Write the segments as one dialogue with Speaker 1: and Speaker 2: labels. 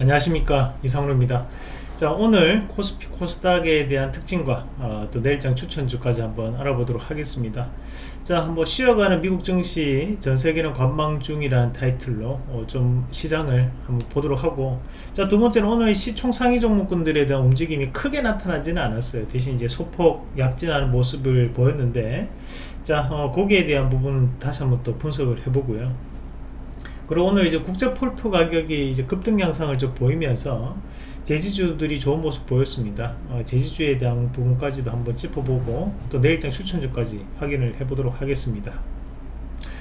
Speaker 1: 안녕하십니까 이상로입니다. 자 오늘 코스피 코스닥에 대한 특징과 어, 또 내일장 추천주까지 한번 알아보도록 하겠습니다. 자 한번 쉬어가는 미국 증시 전세계는 관망 중이라는 타이틀로 어, 좀 시장을 한번 보도록 하고 자 두번째는 오늘 시총 상위 종목군들에 대한 움직임이 크게 나타나지는 않았어요. 대신 이제 소폭 약진하는 모습을 보였는데 자 어, 거기에 대한 부분 다시 한번 또 분석을 해보고요 그리고 오늘 이제 국제 폴표 가격이 이제 급등 양상을 좀 보이면서 제지주들이 좋은 모습 보였습니다. 어, 제지주에 대한 부분까지도 한번 짚어보고 또 내일장 추천주까지 확인을 해보도록 하겠습니다.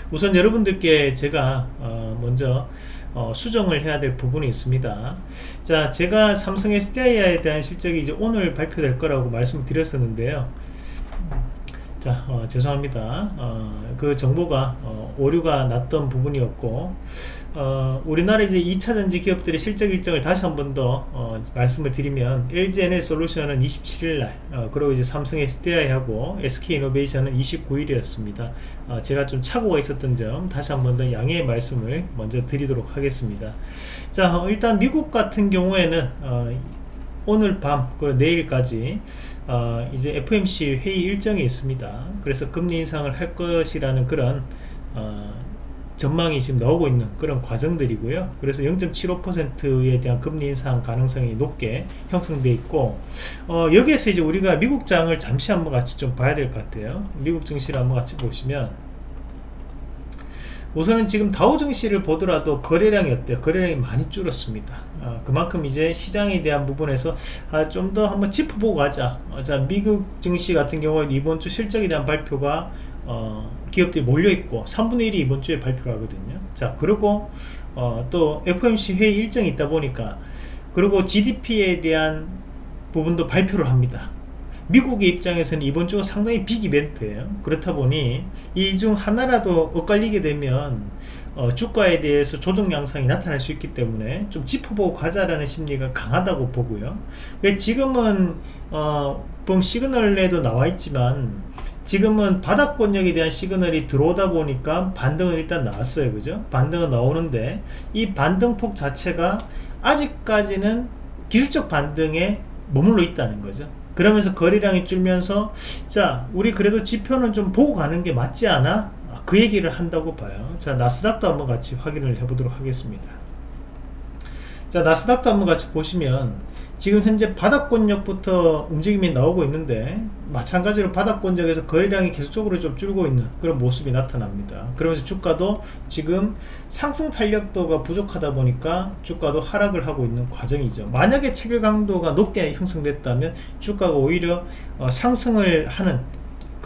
Speaker 1: 우선 여러분들께 제가 어, 먼저 어, 수정을 해야 될 부분이 있습니다. 자, 제가 삼성 SDI에 대한 실적이 이제 오늘 발표될 거라고 말씀드렸었는데요. 자 어, 죄송합니다 어, 그 정보가 어, 오류가 났던 부분이었고 어, 우리나라 이제 2차 전지 기업들의 실적 일정을 다시 한 번 더 어, 말씀을 드리면 LGN의 솔루션은 27일 날 어, 그리고 이제 삼성 SDI하고 SK이노베이션은 29일이었습니다 제가 좀 착오가 있었던 점 다시 한 번 더 양해의 말씀을 먼저 드리도록 하겠습니다 자 일단 미국 같은 경우에는 오늘 밤 그리고 내일까지 어, 이제 FMC 회의 일정이 있습니다. 그래서 금리 인상을 할 것이라는 그런 어, 전망이 지금 나오고 있는 그런 과정들이고요. 그래서 0.75%에 대한 금리 인상 가능성이 높게 형성되어 있고 어, 여기에서 이제 우리가 미국장을 잠시 한번 같이 좀 봐야 될 것 같아요. 미국 증시를 한번 같이 보시면 우선은 지금 다우 증시를 보더라도 거래량이 어때요? 거래량이 많이 줄었습니다. 어, 그만큼 이제 시장에 대한 부분에서 아, 좀 더 한번 짚어보고 가자. 어, 자 미국 증시 같은 경우에 이번 주 실적에 대한 발표가 어, 기업들이 몰려있고 3분의 1이 이번 주에 발표를 하거든요. 자 그리고 어, 또 FOMC 회의 일정이 있다 보니까 그리고 GDP에 대한 부분도 발표를 합니다. 미국의 입장에서는 이번 주가 상당히 빅 이벤트예요 그렇다 보니 이 중 하나라도 엇갈리게 되면 어, 주가에 대해서 조정 양상이 나타날 수 있기 때문에 좀 짚어보고 가자라는 심리가 강하다고 보고요 지금은 어, 보 시그널에도 나와 있지만 지금은 바닥권역에 대한 시그널이 들어오다 보니까 반등은 일단 나왔어요. 그죠? 반등은 나오는데 이 반등폭 자체가 아직까지는 기술적 반등에 머물러 있다는 거죠. 그러면서 거래량이 줄면서 자 우리 그래도 지표는 좀 보고 가는 게 맞지 않아? 그 얘기를 한다고 봐요. 자 나스닥도 한번 같이 확인을 해 보도록 하겠습니다. 자 나스닥도 한번 같이 보시면 지금 현재 바닥권역부터 움직임이 나오고 있는데 마찬가지로 바닥권역에서 거래량이 계속적으로 좀 줄고 있는 그런 모습이 나타납니다. 그러면서 주가도 지금 상승 탄력도가 부족하다 보니까 주가도 하락을 하고 있는 과정이죠. 만약에 체결 강도가 높게 형성됐다면 주가가 오히려 어, 상승을 하는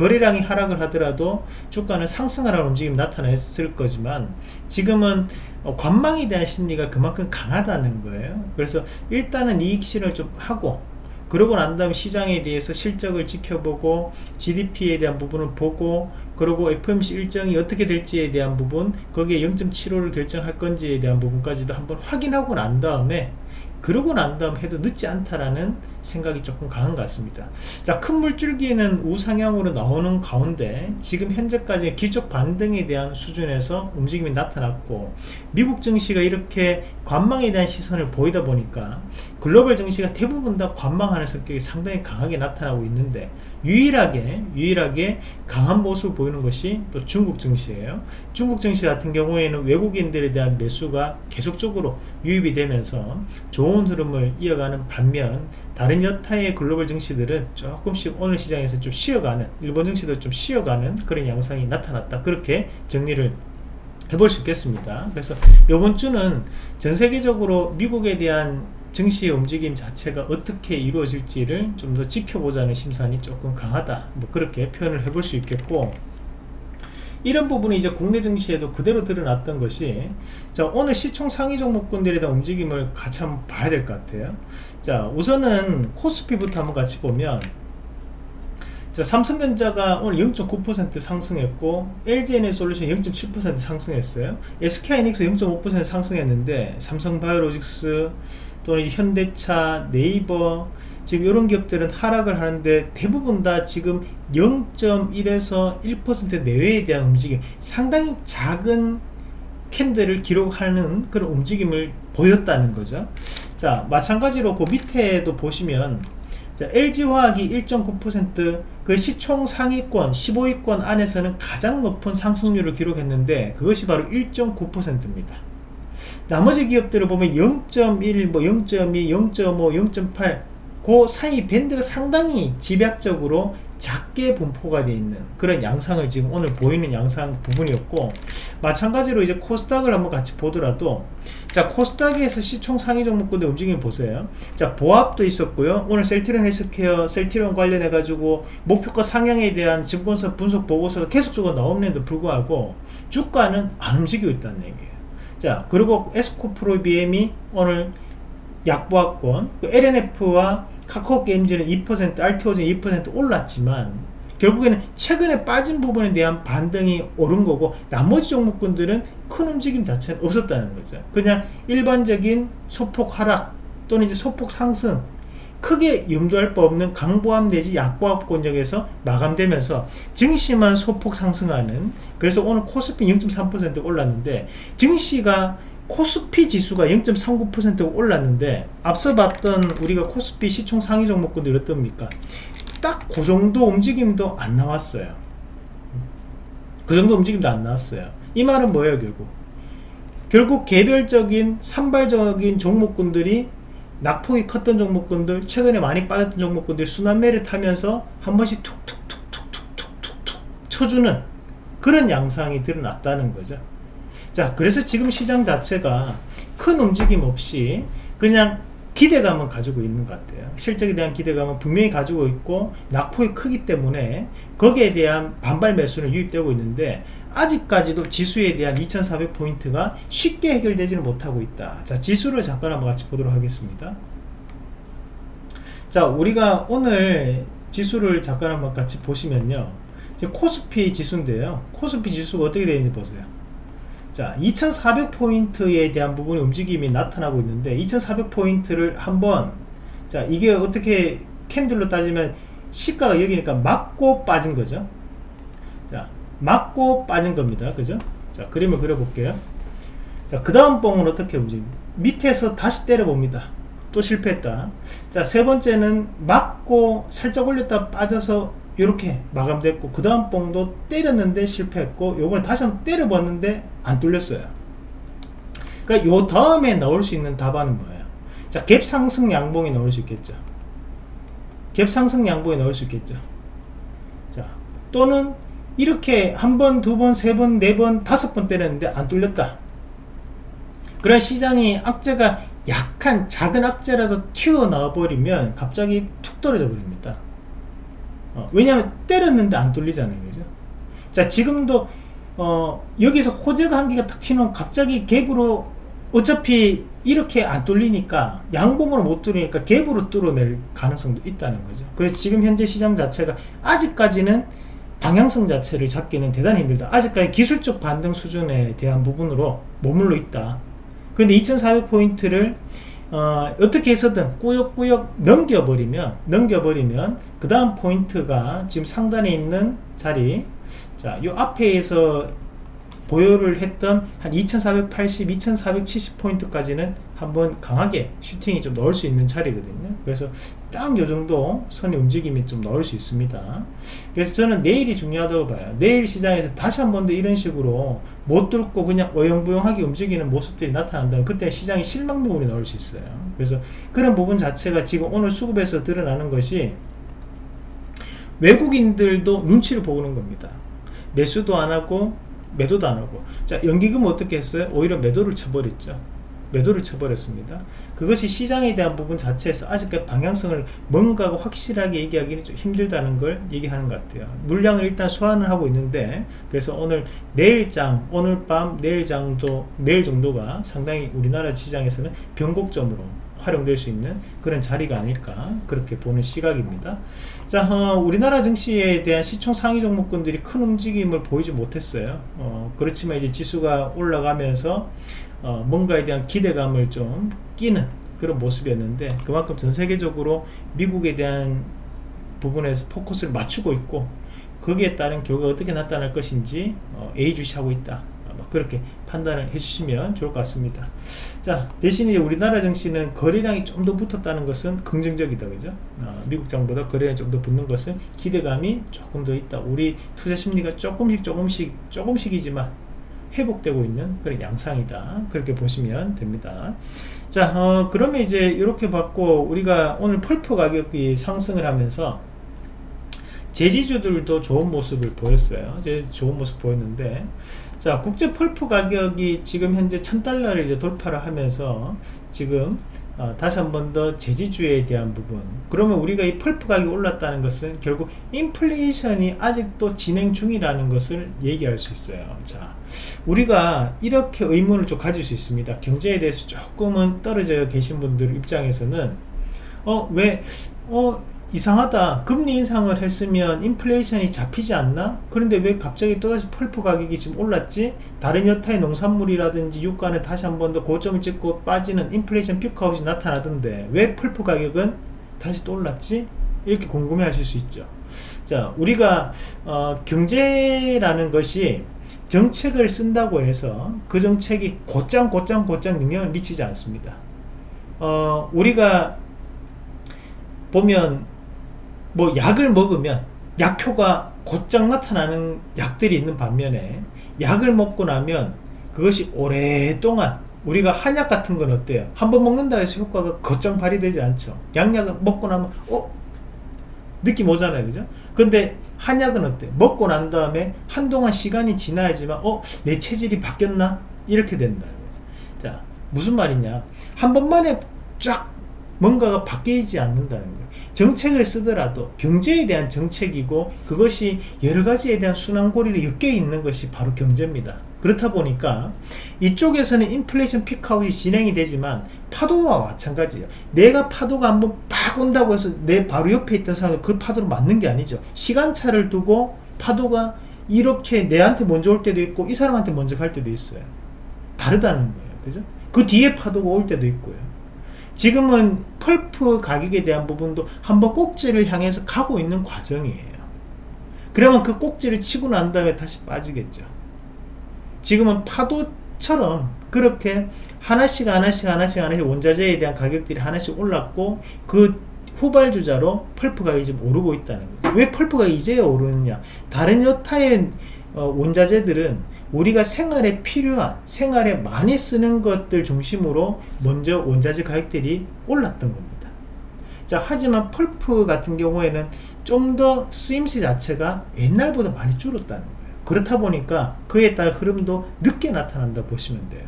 Speaker 1: 거래량이 하락을 하더라도 주가는 상승하라는 움직임이 나타났을 거지만 지금은 어, 관망에 대한 심리가 그만큼 강하다는 거예요. 그래서 일단은 이익 실현을 좀 하고 그러고 난 다음 시장에 대해서 실적을 지켜보고 GDP에 대한 부분을 보고 그리고 FMC 일정이 어떻게 될지에 대한 부분 거기에 0.75를 결정할 건지에 대한 부분까지도 한번 확인하고 난 다음에 그러고 난 다음 해도 늦지 않다라는 생각이 조금 강한 것 같습니다. 자큰 물줄기는 우상향으로 나오는 가운데 지금 현재까지 기적 반등에 대한 수준에서 움직임이 나타났고 미국 증시가 이렇게 관망에 대한 시선을 보이다 보니까 글로벌 증시가 대부분 다 관망하는 성격이 상당히 강하게 나타나고 있는데 유일하게 유일하게 강한 모습을 보이는 것이 또 중국 증시예요. 중국 증시 같은 경우에는 외국인들에 대한 매수가 계속적으로 유입이 되면서 좋은 흐름을 이어가는 반면 다른 여타의 글로벌 증시들은 조금씩 오늘 시장에서 좀 쉬어가는 일본 증시도 좀 쉬어가는 그런 양상이 나타났다. 그렇게 정리를 해볼 수 있겠습니다. 그래서 이번 주는 전 세계적으로 미국에 대한 증시의 움직임 자체가 어떻게 이루어질지를 좀 더 지켜보자는 심산이 조금 강하다. 뭐 그렇게 표현을 해볼 수 있겠고 이런 부분이 이제 국내 증시에도 그대로 드러났던 것이 자 오늘 시총 상위 종목군들에 대한 움직임을 같이 한번 봐야 될 것 같아요. 자 우선은 코스피부터 한번 같이 보면 자 삼성전자가 오늘 0.9% 상승했고 LG에너솔루션 0.7% 상승했어요. SK하이닉스 0.5% 상승했는데 삼성바이오로직스 또는 현대차, 네이버 지금 이런 기업들은 하락을 하는데 대부분 다 지금 0.1에서 1% 내외에 대한 움직임 상당히 작은 캔들을 기록하는 그런 움직임을 보였다는 거죠. 자 마찬가지로 그 밑에도 보시면 자, LG화학이 1.9%그 시총 상위권 15위권 안에서는 가장 높은 상승률을 기록했는데 그것이 바로 1.9%입니다. 나머지 기업들을 보면 0.1, 뭐 0.2, 0.5, 0.8, 그 사이 밴드가 상당히 집약적으로 작게 분포가 되어 있는 그런 양상을 지금 오늘 보이는 양상 부분이었고 마찬가지로 이제 코스닥을 한번 같이 보더라도 자 코스닥에서 시총 상위 종목군의 움직임 보세요. 자 보합도 있었고요. 오늘 셀트리온 헬스케어 셀트리온 관련해 가지고 목표가 상향에 대한 증권사 분석 보고서가 계속적으로 나오는데도 불구하고 주가는 안 움직이고 있다는 얘기예요. 자 그리고 에스코프로 BM이 오늘 약보합권 그 LNF와 카카오 게임즈는 2% RTO즈는 2% 올랐지만 결국에는 최근에 빠진 부분에 대한 반등이 오른 거고 나머지 종목군들은 큰 움직임 자체는 없었다는 거죠. 그냥 일반적인 소폭 하락 또는 이제 소폭 상승 크게 염두할 바 없는 강보합 내지 약보합 권역에서 마감되면서 증시만 소폭 상승하는 그래서 오늘 코스피 0.3% 올랐는데 증시가 코스피 지수가 0.39% 올랐는데 앞서 봤던 우리가 코스피 시총 상위 종목군들이 어떻습니까? 딱 그 정도 움직임도 안 나왔어요. 그 정도 움직임도 안 나왔어요. 이 말은 뭐예요, 결국? 결국 개별적인 산발적인 종목군들이 낙폭이 컸던 종목군들, 최근에 많이 빠졌던 종목군들 순환매를 타면서 한 번씩 툭툭툭툭툭툭툭 쳐주는 그런 양상이 드러났다는 거죠. 자 그래서 지금 시장 자체가 큰 움직임 없이 그냥 기대감을 가지고 있는 것 같아요. 실적에 대한 기대감은 분명히 가지고 있고 낙폭이 크기 때문에 거기에 대한 반발 매수는 유입되고 있는데 아직까지도 지수에 대한 2400포인트가 쉽게 해결되지는 못하고 있다. 자 지수를 잠깐 한번 같이 보도록 하겠습니다. 자 우리가 오늘 지수를 잠깐 한번 같이 보시면요. 코스피 지수인데요. 코스피 지수가 어떻게 되는지 보세요 자 2400포인트에 대한 부분의 움직임이 나타나고 있는데 2400포인트를 한번 자 이게 어떻게 캔들로 따지면 시가가 여기니까 맞고 빠진 거죠? 자 맞고 빠진 겁니다. 그죠? 자 그림을 그려 볼게요. 자그 다음 봉은 어떻게 움직임? 밑에서 다시 때려 봅니다. 또 실패했다. 자 세 번째는 맞고 살짝 올렸다 빠져서 이렇게 마감됐고 그 다음 뽕도 때렸는데 실패했고 요번에 다시 한번 때려봤는데 안 뚫렸어요. 그러니까 요 다음에 나올 수 있는 답안은 뭐예요? 자 갭 상승 양봉이 나올 수 있겠죠. 갭 상승 양봉이 나올 수 있겠죠. 자 또는 이렇게 한 번, 두 번, 세 번, 네 번, 다섯 번 때렸는데 안 뚫렸다. 그런 시장이 악재가 약한 작은 악재라도 튀어나와 버리면 갑자기 툭 떨어져 버립니다 어, 왜냐하면 때렸는데 안 뚫리잖아요 그죠? 자 지금도 어, 여기서 호재가 한 개가 탁 튀면 갑자기 갭으로 어차피 이렇게 안 뚫리니까 양봉으로 못 뚫리니까 갭으로 뚫어낼 가능성도 있다는 거죠. 그래서 지금 현재 시장 자체가 아직까지는 방향성 자체를 잡기는 대단히 힘들다. 아직까지 기술적 반등 수준에 대한 부분으로 머물러 있다. 근데 2400포인트를 어, 떻게 해서든 꾸역꾸역 넘겨버리면 넘겨버리면 그 다음 포인트가 지금 상단에 있는 자리 자요 앞에서 보유를 했던 한 2480, 2470포인트까지는 한번 강하게 슈팅이 좀 넣을 수 있는 자리거든요. 그래서 딱 요정도 선의 움직임이 좀 넣을 수 있습니다. 그래서 저는 내일이 중요하다고 봐요. 내일 시장에서 다시 한 번 더 이런 식으로 못 뚫고 그냥 어영부영하게 움직이는 모습들이 나타난다면 그때 시장이 실망 부분이 나올 수 있어요. 그래서 그런 부분 자체가 지금 오늘 수급에서 드러나는 것이 외국인들도 눈치를 보는 겁니다. 매수도 안하고 매도도 안하고 자 연기금 어떻게 했어요? 오히려 매도를 쳐버렸죠 매도를 쳐버렸습니다. 그것이 시장에 대한 부분 자체에서 아직까지 방향성을 뭔가 확실하게 얘기하기는 좀 힘들다는 걸 얘기하는 것 같아요. 물량을 일단 소환을 하고 있는데 그래서 오늘 내일장 오늘 밤 내일장도 내일 정도가 상당히 우리나라 시장에서는 변곡점으로 활용될 수 있는 그런 자리가 아닐까 그렇게 보는 시각입니다. 자 어, 우리나라 증시에 대한 시총 상위 종목군들이 큰 움직임을 보이지 못했어요. 어, 그렇지만 이제 지수가 올라가면서 어, 뭔가에 대한 기대감을 좀 끼는 그런 모습이었는데 그만큼 전 세계적으로 미국에 대한 부분에서 포커스를 맞추고 있고 거기에 따른 결과가 어떻게 나타날 것인지 어, 예의주시하고 있다 뭐 그렇게 판단을 해주시면 좋을 것 같습니다. 자 대신에 우리나라 증시는 거래량이 좀 더 붙었다는 것은 긍정적이다 그죠? 어, 미국 장보다 거래량이 좀 더 붙는 것은 기대감이 조금 더 있다. 우리 투자 심리가 조금씩 조금씩 조금씩이지만 회복되고 있는 그런 양상이다. 그렇게 보시면 됩니다. 자 어, 그러면 이제 이렇게 받고 우리가 오늘 펄프 가격이 상승을 하면서 제지주들도 좋은 모습을 보였어요. 이제 좋은 모습 보였는데 자 국제 펄프 가격이 지금 현재 1000달러를 이제 돌파를 하면서 지금 어, 다시 한 번 더 제지주에 대한 부분 그러면 우리가 이 펄프 가격이 올랐다는 것은 결국 인플레이션이 아직도 진행 중이라는 것을 얘기할 수 있어요 자 우리가 이렇게 의문을 좀 가질 수 있습니다. 경제에 대해서 조금은 떨어져 계신 분들 입장에서는 어왜 어, 이상하다. 금리 인상을 했으면 인플레이션이 잡히지 않나? 그런데 왜 갑자기 또다시 펄프 가격이 지금 올랐지? 다른 여타의 농산물이라든지 유가는 다시 한 번 더 고점을 찍고 빠지는 인플레이션 피크아웃이 나타나던데 왜 펄프 가격은 다시 또 올랐지? 이렇게 궁금해 하실 수 있죠. 자 우리가 어, 경제라는 것이 정책을 쓴다고 해서 그 정책이 곧장 곧장 곧장 영향을 미치지 않습니다 어, 우리가 보면 뭐 약을 먹으면 약효가 곧장 나타나는 약들이 있는 반면에 약을 먹고 나면 그것이 오랫동안 우리가 한약 같은 건 어때요? 한 번 먹는다 해서 효과가 곧장 발휘되지 않죠. 양약을 먹고 나면 어? 느낌 오잖아요. 그죠? 근데 한약은 어때? 먹고 난 다음에 한동안 시간이 지나야지만 어? 내 체질이 바뀌었나? 이렇게 된다. 자, 무슨 말이냐? 한 번만에 쫙 뭔가가 바뀌지 않는다는 거예요. 정책을 쓰더라도 경제에 대한 정책이고 그것이 여러 가지에 대한 순환고리를 엮여 있는 것이 바로 경제입니다. 그렇다 보니까 이쪽에서는 인플레이션 피크아웃이 진행이 되지만 파도와 마찬가지예요. 내가 파도가 한번 팍 온다고 해서 내 바로 옆에 있던 사람은 그 파도로 맞는 게 아니죠. 시간차를 두고 파도가 이렇게 내한테 먼저 올 때도 있고 이 사람한테 먼저 갈 때도 있어요. 다르다는 거예요. 그죠? 그 뒤에 파도가 올 때도 있고요. 지금은 펄프 가격에 대한 부분도 한번 꼭지를 향해서 가고 있는 과정이에요. 그러면 그 꼭지를 치고 난 다음에 다시 빠지겠죠. 지금은 파도처럼 그렇게 하나씩 하나씩 하나씩 하나씩 원자재에 대한 가격들이 하나씩 올랐고 그 후발주자로 펄프 가격이 지금 오르고 있다는 거예요. 왜 펄프가 이제 오르느냐? 다른 여타의 어, 원자재들은 우리가 생활에 필요한 생활에 많이 쓰는 것들 중심으로 먼저 원자재 가격들이 올랐던 겁니다. 자 하지만 펄프 같은 경우에는 좀 더 쓰임새 자체가 옛날보다 많이 줄었다는 거예요. 그렇다 보니까 그에 따른 흐름도 늦게 나타난다 보시면 돼요.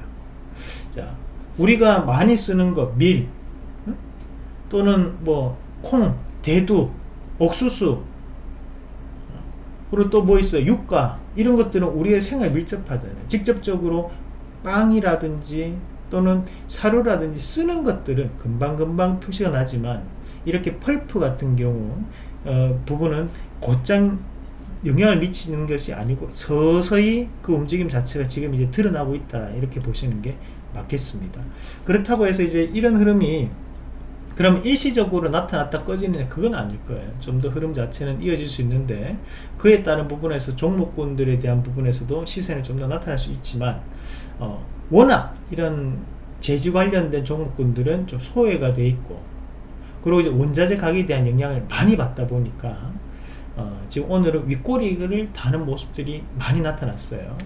Speaker 1: 자 우리가 많이 쓰는 것밀 또는 뭐 콩, 대두, 옥수수 그리고 또 뭐 있어요? 유가 이런 것들은 우리의 생활에 밀접하잖아요. 직접적으로 빵이라든지 또는 사료라든지 쓰는 것들은 금방금방 표시가 나지만 이렇게 펄프 같은 경우 어, 부분은 곧장 영향을 미치는 것이 아니고 서서히 그 움직임 자체가 지금 이제 드러나고 있다. 이렇게 보시는 게 맞겠습니다. 그렇다고 해서 이제 이런 흐름이 그럼 일시적으로 나타났다 꺼지느냐? 그건 아닐 거예요. 좀 더 흐름 자체는 이어질 수 있는데 그에 따른 부분에서 종목군들에 대한 부분에서도 시세는 좀 더 나타날 수 있지만 어, 워낙 이런 재지 관련된 종목군들은 좀 소외가 돼 있고 그리고 이제 원자재 가격에 대한 영향을 많이 받다 보니까 어, 지금 오늘은 윗꼬리를 다는 모습들이 많이 나타났어요.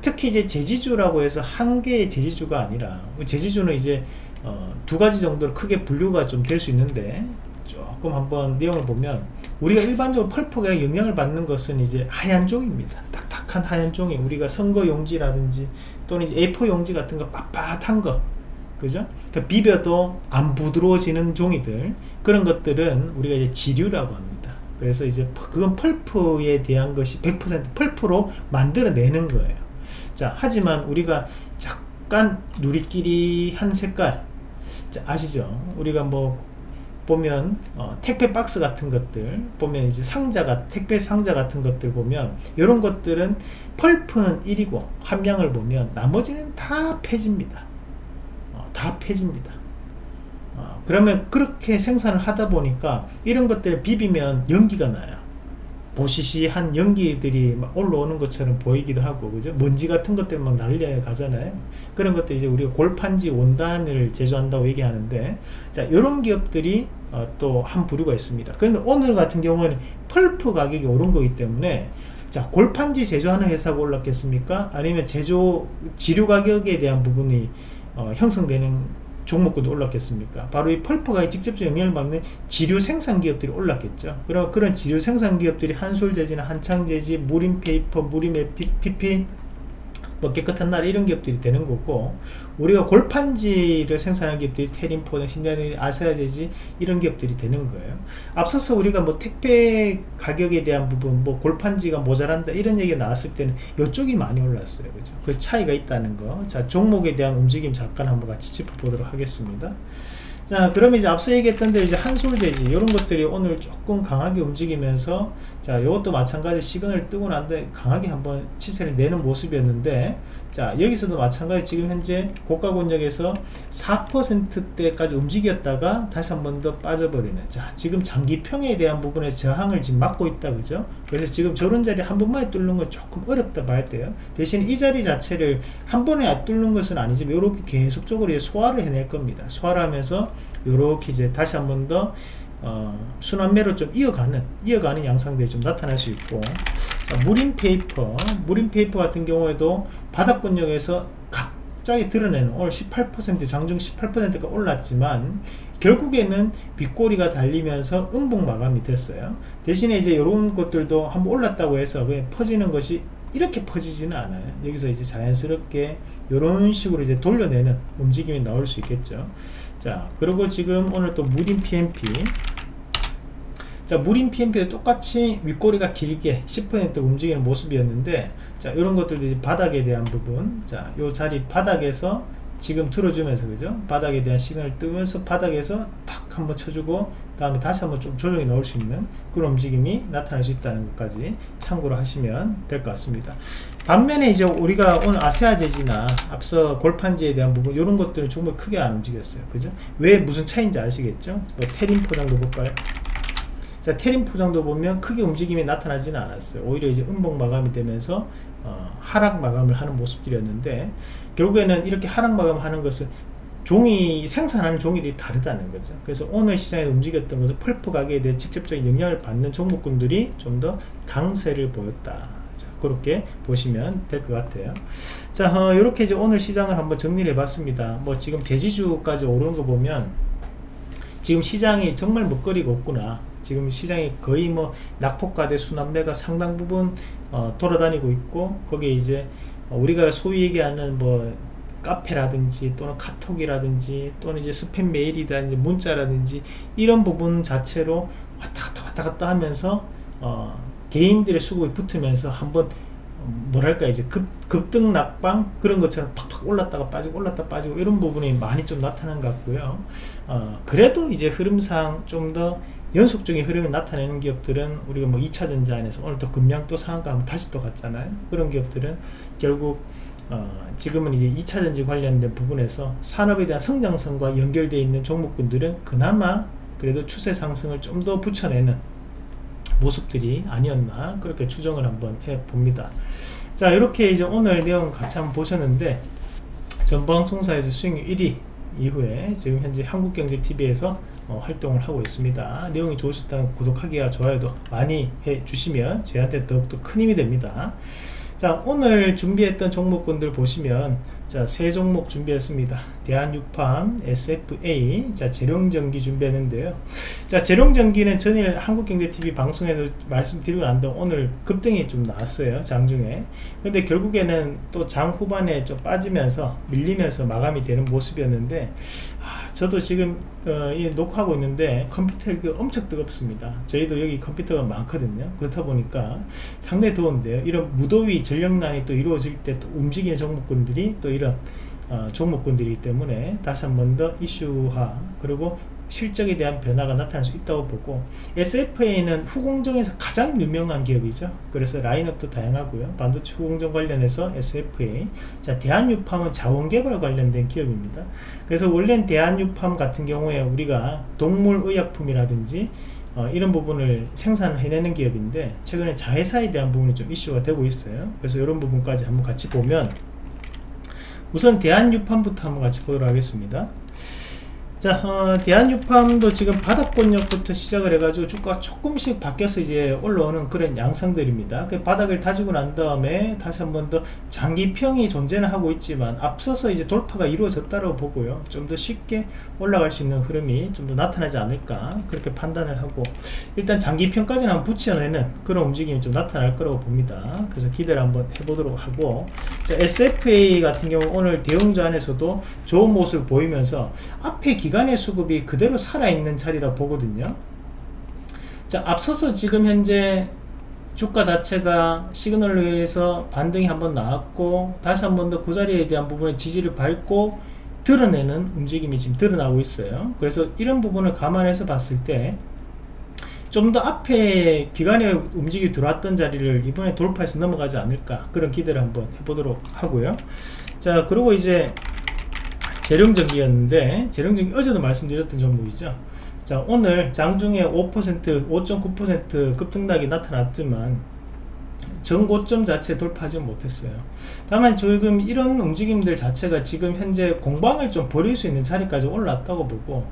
Speaker 1: 특히 이제 제지주라고 해서 한 개의 제지주가 아니라 제지주는 이제 어, 두 가지 정도로 크게 분류가 좀 될 수 있는데 조금 한번 내용을 보면 우리가 일반적으로 펄프가 영향을 받는 것은 이제 하얀 종입니다. 딱딱한 하얀 종이. 우리가 선거 용지라든지 또는 A4 용지 같은 거 빳빳한 거. 그죠? 그러니까 비벼도 안 부드러워지는 종이들. 그런 것들은 우리가 이제 지류라고 합니다. 그래서 이제 그건 펄프에 대한 것이 100% 펄프로 만들어내는 거예요. 자 하지만 우리가 약간 누리끼리 한 색깔 자, 아시죠? 우리가 뭐 보면 어, 택배 박스 같은 것들 보면 이제 상자가 택배 상자 같은 것들 보면 이런 것들은 펄프는 1이고 함량을 보면 나머지는 다 폐집니다. 어, 다 폐집니다. 어, 그러면 그렇게 생산을 하다 보니까 이런 것들을 비비면 연기가 나요 보시시한 연기들이 막 올라오는 것처럼 보이기도 하고 그죠? 먼지 같은 것 때문에 날려 가잖아요. 그런 것들 이제 우리가 골판지 원단을 제조한다고 얘기하는데 자 이런 기업들이 어, 또한 부류가 있습니다. 그런데 오늘 같은 경우에는 펄프 가격이 오른 거기 때문에 자 골판지 제조하는 회사가 올랐겠습니까? 아니면 제조 지류 가격에 대한 부분이 어, 형성되는 종목군도 올랐겠습니까? 바로 이 펄프가 직접적 영향을 받는 지류 생산 기업들이 올랐겠죠. 그럼 그런 지류 생산 기업들이 한솔재지나 한창재지, 무림페이퍼, 무림에 PP, 뭐 깨끗한 날 이런 기업들이 되는 거고 우리가 골판지를 생산하는 기업들이 테림포, 신자니, 아세아제지 이런 기업들이 되는 거예요. 앞서서 우리가 뭐 택배 가격에 대한 부분, 뭐 골판지가 모자란다 이런 얘기가 나왔을 때는 이쪽이 많이 올랐어요. 그죠? 그 차이가 있다는 거. 자, 종목에 대한 움직임 잠깐 한번 같이 짚어보도록 하겠습니다. 자 그러면 이제 앞서 얘기했던 데 이제 한솔재지 이런 것들이 오늘 조금 강하게 움직이면서 자 이것도 마찬가지 시그널 뜨고 난데 강하게 한번 치세를 내는 모습이었는데 자 여기서도 마찬가지 지금 현재 고가 권역에서 4%대까지 움직였다가 다시 한 번 더 빠져버리는 자 지금 장기평에 대한 부분에 저항을 지금 막고 있다 그죠? 그래서 지금 저런 자리 한 번만에 뚫는 건 조금 어렵다 봐야 돼요. 대신 이 자리 자체를 한 번에 뚫는 것은 아니지만 이렇게 계속적으로 소화를 해낼 겁니다. 소화를 하면서 이렇게 이제 다시 한 번 더 어, 순환매로 좀 이어가는 이어가는 양상들이 좀 나타날 수 있고. 자, 무림페이퍼. 무림페이퍼 같은 경우에도 바닥권역에서 갑자기 드러내는 오늘 18% 장중 18%가 올랐지만 결국에는 윗꼬리가 달리면서 음봉 마감이 됐어요. 대신에 이제 이런 것들도 한번 올랐다고 해서 왜 퍼지는 것이 이렇게 퍼지지는 않아요. 여기서 이제 자연스럽게 이런 식으로 이제 돌려내는 움직임이 나올 수 있겠죠 자 그리고 지금 오늘 또 무림 PMP 자 무림 PMP도 똑같이 윗꼬리가 길게 10% 움직이는 모습이었는데 자 이런 것들도 바닥에 대한 부분. 자요 자리 바닥에서 지금 들어주면서 그죠? 바닥에 대한 시간을 뜨면서 바닥에서 탁 한번 쳐주고 다음에 다시 한번 좀 조정이 나올 수 있는 그런 움직임이 나타날 수 있다는 것까지 참고로 하시면 될 것 같습니다. 반면에 이제 우리가 오늘 아세아제지나 앞서 골판지에 대한 부분 이런 것들은 정말 크게 안 움직였어요. 그죠? 왜 무슨 차이인지 아시겠죠? 뭐 테린 포장도 볼까요 자 테린 포장도 보면 크게 움직임이 나타나지는 않았어요. 오히려 이제 음봉 마감이 되면서 어, 하락 마감을 하는 모습들이었는데 결국에는 이렇게 하락 마감하는 것은 종이 생산하는 종이들이 다르다는 거죠. 그래서 오늘 시장에 움직였던 것은 펄프 가격에 대해 직접적인 영향을 받는 종목군들이 좀 더 강세를 보였다. 자, 그렇게 보시면 될 것 같아요. 자 어, 이렇게 이제 오늘 시장을 한번 정리를 해봤습니다. 뭐 지금 제지주까지 오르는 거 보면 지금 시장이 정말 먹거리가 없구나 지금 시장이 거의 뭐 낙폭과대 순환매가 상당 부분 어, 돌아다니고 있고 거기에 이제 우리가 소위 얘기하는 뭐 카페라든지 또는 카톡이라든지 또는 이제 스팸 메일이라든지 문자라든지 이런 부분 자체로 왔다 갔다 왔다 갔다 하면서 어, 개인들의 수급이 붙으면서 한번 뭐랄까 이제 급, 급등 낙방 그런 것처럼 팍팍 올랐다가 빠지고 올랐다 빠지고 이런 부분이 많이 좀 나타난 것 같고요. 어, 그래도 이제 흐름상 좀더 연속적인 흐름을 나타내는 기업들은 우리가 뭐 2차전지 안에서 오늘 또 금량 또 상한가 하면 다시 또 갔잖아요. 그런 기업들은 결국 어, 지금은 이제 2차전지 관련된 부분에서 산업에 대한 성장성과 연결되어 있는 종목군들은 그나마 그래도 추세 상승을 좀 더 붙여내는 모습들이 아니었나 그렇게 추정을 한번 해 봅니다. 자 이렇게 이제 오늘 내용 같이 한번 보셨는데 전방송사에서 수익률 1위 이후에 지금 현재 한국경제TV에서 어, 활동을 하고 있습니다. 내용이 좋으셨다면 구독하기와 좋아요도 많이 해주시면 저한테 더욱더 큰 힘이 됩니다. 자 오늘 준비했던 종목군들 보시면 자세 종목 준비했습니다. 대한육팜 SFA 자 재룡전기 준비했는데요. 자 재룡전기는 전일 한국경제TV 방송에서 말씀드리고 난 다음 오늘 급등이 좀 나왔어요 장중에. 근데 결국에는 또 장 후반에 좀 빠지면서 밀리면서 마감이 되는 모습이었는데 아, 저도 지금 어, 녹화하고 있는데 컴퓨터가 엄청 뜨겁습니다. 저희도 여기 컴퓨터가 많거든요. 그렇다 보니까 상당히 더운데요. 이런 무더위 전력난이 또 이루어질 때 또 움직이는 종목군들이 또 이런 어, 종목군들이기 때문에 다시 한 번 더 이슈화 그리고 실적에 대한 변화가 나타날 수 있다고 보고 SFA는 후공정에서 가장 유명한 기업이죠. 그래서 라인업도 다양하고요. 반도체 후공정 관련해서 SFA 자 대한유팜은 자원개발 관련된 기업입니다. 그래서 원래는 대한유팜 같은 경우에 우리가 동물의약품이라든지 어, 이런 부분을 생산을 해내는 기업인데 최근에 자회사에 대한 부분이 좀 이슈가 되고 있어요. 그래서 이런 부분까지 한번 같이 보면 우선 대한유판부터 한번 같이 보도록 하겠습니다 자, 어, 대한유팜도 지금 바닥권역부터 시작을 해가지고 주가가 조금씩 바뀌어서 이제 올라오는 그런 양상들입니다. 그 바닥을 다지고 난 다음에 다시 한 번 더 장기평이 존재는 하고 있지만 앞서서 이제 돌파가 이루어졌다고 보고요. 좀 더 쉽게 올라갈 수 있는 흐름이 좀 더 나타나지 않을까 그렇게 판단을 하고 일단 장기평까지는 한번 붙여내는 그런 움직임이 좀 나타날 거라고 봅니다. 그래서 기대를 한번 해보도록 하고 자, SFA 같은 경우 오늘 대웅주 안에서도 좋은 모습을 보이면서 앞에 기 기간의 수급이 그대로 살아있는 자리라 보거든요. 자 앞서서 지금 현재 주가 자체가 시그널을 위해서 반등이 한번 나왔고 다시 한번 더 그 자리에 대한 부분의 지지를 밟고 드러내는 움직임이 지금 드러나고 있어요. 그래서 이런 부분을 감안해서 봤을 때 좀 더 앞에 기간에 움직이 들어왔던 자리를 이번에 돌파해서 넘어가지 않을까 그런 기대를 한번 해보도록 하고요. 자 그리고 이제 재령전기였는데 재령전기 어제도 말씀드렸던 종목이죠. 자 오늘 장중에 5% 5.9% 급등락이 나타났지만 전고점 자체 돌파하지 못했어요. 다만 지금 이런 움직임들 자체가 지금 현재 공방을 좀 버릴 수 있는 자리까지 올랐다고 보고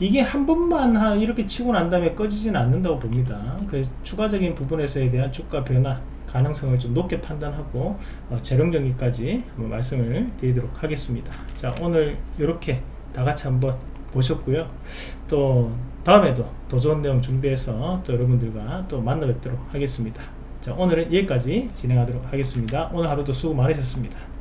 Speaker 1: 이게 한 번만 이렇게 치고 난 다음에 꺼지지는 않는다고 봅니다. 그래서 추가적인 부분에서에 대한 주가 변화 가능성을 좀 높게 판단하고 어, 재령정기까지 한번 말씀을 드리도록 하겠습니다. 자 오늘 이렇게 다같이 한번 보셨고요. 또 다음에도 더 좋은 내용 준비해서 또 여러분들과 또 만나 뵙도록 하겠습니다. 자 오늘은 여기까지 진행하도록 하겠습니다. 오늘 하루도 수고 많으셨습니다